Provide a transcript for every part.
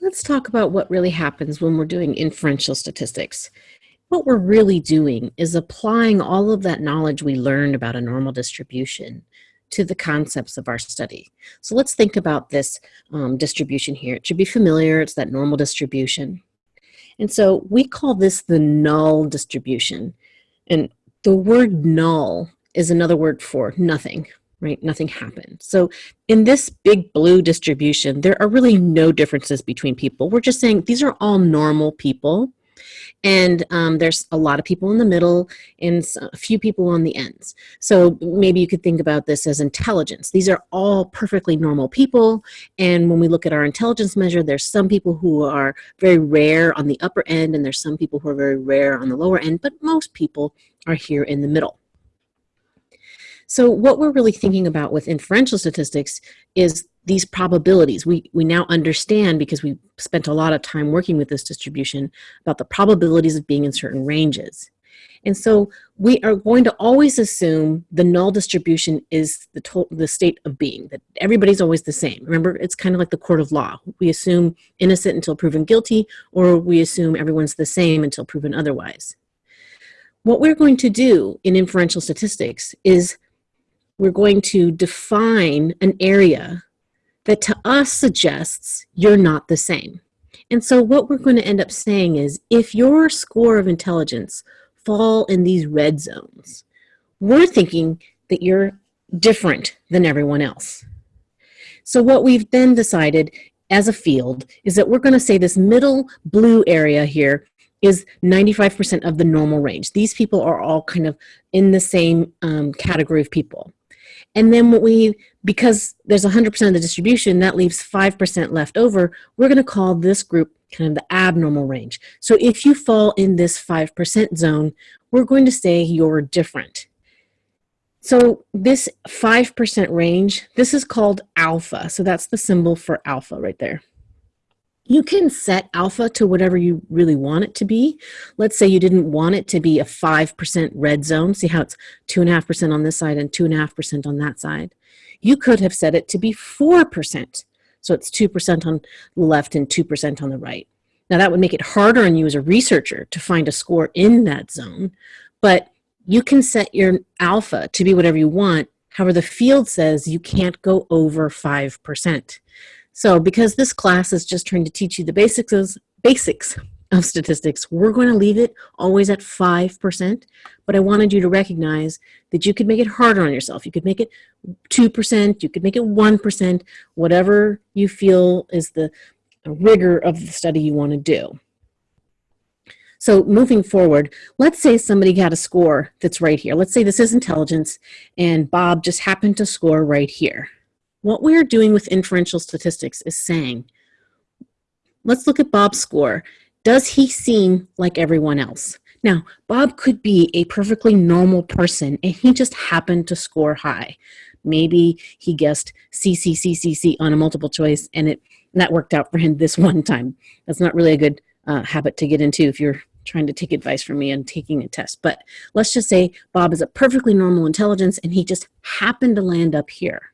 let's talk about what really happens when we're doing inferential statistics. What we're really doing is applying all of that knowledge we learned about a normal distribution to the concepts of our study. So let's think about this um, distribution here. It should be familiar, it's that normal distribution. And so we call this the null distribution. And the word null is another word for nothing, right? Nothing happened. So in this big blue distribution, there are really no differences between people. We're just saying these are all normal people. And um, there's a lot of people in the middle and a few people on the ends. So maybe you could think about this as intelligence. These are all perfectly normal people. And when we look at our intelligence measure, there's some people who are very rare on the upper end and there's some people who are very rare on the lower end, but most people are here in the middle. So what we're really thinking about with inferential statistics is these probabilities. We, we now understand, because we spent a lot of time working with this distribution, about the probabilities of being in certain ranges. And so we are going to always assume the null distribution is the, the state of being, that everybody's always the same. Remember, it's kind of like the court of law. We assume innocent until proven guilty, or we assume everyone's the same until proven otherwise. What we're going to do in inferential statistics is we're going to define an area that to us suggests you're not the same. And so what we're going to end up saying is if your score of intelligence fall in these red zones, we're thinking that you're different than everyone else. So what we've then decided as a field is that we're going to say this middle blue area here is 95% of the normal range. These people are all kind of in the same um, category of people. And then what we, because there's 100% of the distribution, that leaves 5% left over, we're gonna call this group kind of the abnormal range. So if you fall in this 5% zone, we're going to say you're different. So this 5% range, this is called alpha. So that's the symbol for alpha right there. You can set alpha to whatever you really want it to be. Let's say you didn't want it to be a 5% red zone. See how it's 2.5% on this side and 2.5% on that side. You could have set it to be 4%. So it's 2% on the left and 2% on the right. Now that would make it harder on you as a researcher to find a score in that zone, but you can set your alpha to be whatever you want. However, the field says you can't go over 5%. So because this class is just trying to teach you the basics of, basics of statistics, we're going to leave it always at 5%, but I wanted you to recognize that you could make it harder on yourself. You could make it 2%, you could make it 1%, whatever you feel is the rigor of the study you want to do. So moving forward, let's say somebody got a score that's right here. Let's say this is intelligence and Bob just happened to score right here. What we're doing with inferential statistics is saying, let's look at Bob's score. Does he seem like everyone else? Now, Bob could be a perfectly normal person and he just happened to score high. Maybe he guessed CCCCC on a multiple choice and it that worked out for him this one time. That's not really a good uh, habit to get into if you're trying to take advice from me and taking a test. But let's just say Bob is a perfectly normal intelligence and he just happened to land up here.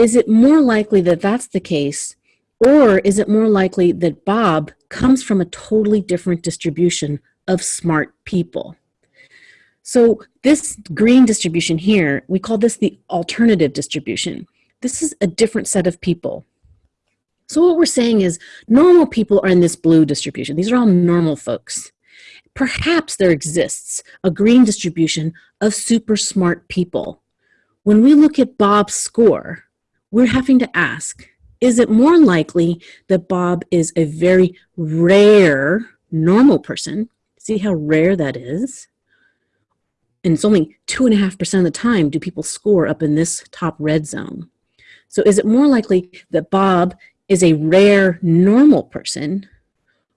Is it more likely that that's the case, or is it more likely that Bob comes from a totally different distribution of smart people? So this green distribution here, we call this the alternative distribution. This is a different set of people. So what we're saying is normal people are in this blue distribution. These are all normal folks. Perhaps there exists a green distribution of super smart people. When we look at Bob's score, we're having to ask, is it more likely that Bob is a very rare normal person? See how rare that is? And it's only two and a half percent of the time do people score up in this top red zone. So is it more likely that Bob is a rare normal person?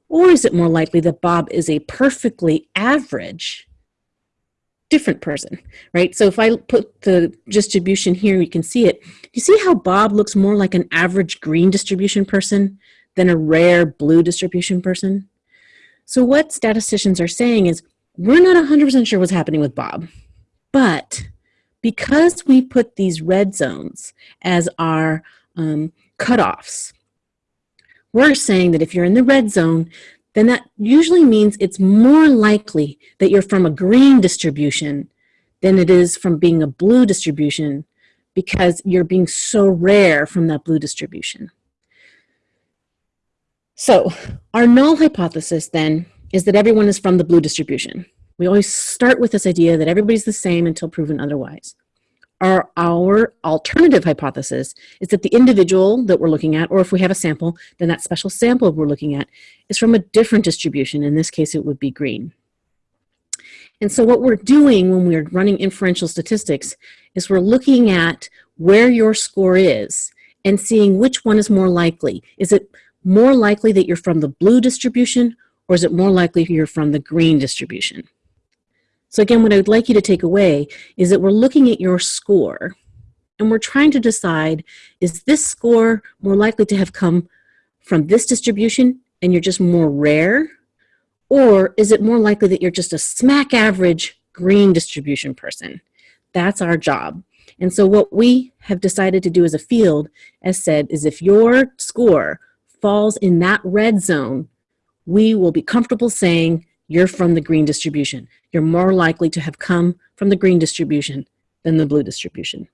Or is it more likely that Bob is a perfectly average different person, right? So if I put the distribution here, you can see it. You see how Bob looks more like an average green distribution person than a rare blue distribution person? So what statisticians are saying is, we're not 100% sure what's happening with Bob, but because we put these red zones as our um, cutoffs, we're saying that if you're in the red zone, then that usually means it's more likely that you're from a green distribution than it is from being a blue distribution because you're being so rare from that blue distribution. So our null hypothesis then is that everyone is from the blue distribution. We always start with this idea that everybody's the same until proven otherwise. Our, our alternative hypothesis is that the individual that we're looking at, or if we have a sample, then that special sample we're looking at is from a different distribution. In this case, it would be green. And so what we're doing when we're running inferential statistics is we're looking at where your score is and seeing which one is more likely. Is it more likely that you're from the blue distribution or is it more likely you're from the green distribution? So again, what I would like you to take away is that we're looking at your score and we're trying to decide, is this score more likely to have come from this distribution and you're just more rare? Or is it more likely that you're just a smack average green distribution person? That's our job. And so what we have decided to do as a field, as said, is if your score falls in that red zone, we will be comfortable saying you're from the green distribution. You're more likely to have come from the green distribution than the blue distribution.